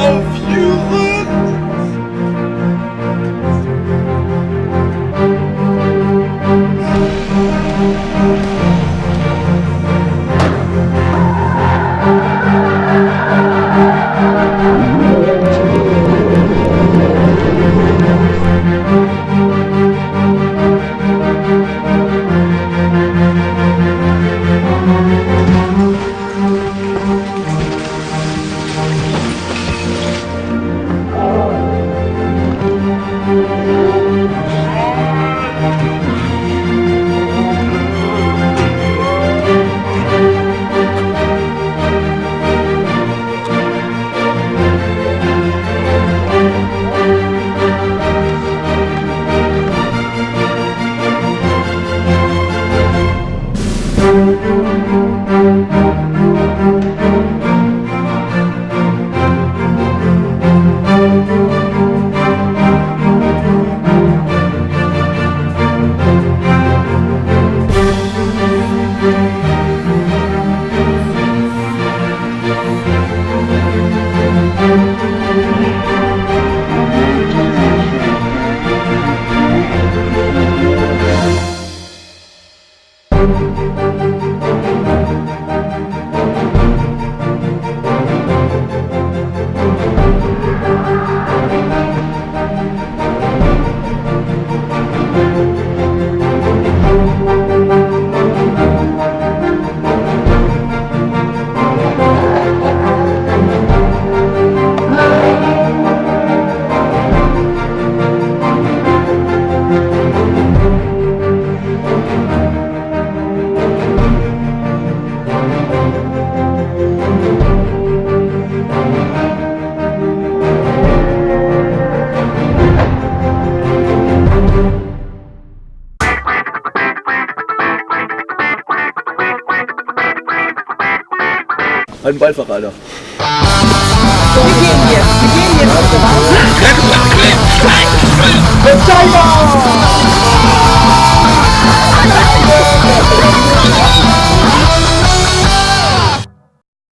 of you Thank Halt den Alter. Wir gehen jetzt. Wir gehen jetzt